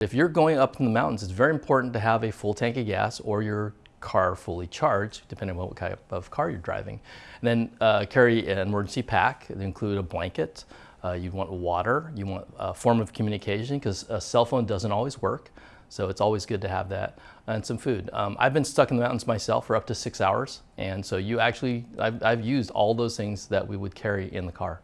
If you're going up in the mountains, it's very important to have a full tank of gas or your car fully charged, depending on what type of car you're driving. And then uh, carry an emergency pack that include a blanket. Uh, you want water. You want a form of communication because a cell phone doesn't always work. So it's always good to have that and some food. Um, I've been stuck in the mountains myself for up to six hours. And so you actually, I've, I've used all those things that we would carry in the car.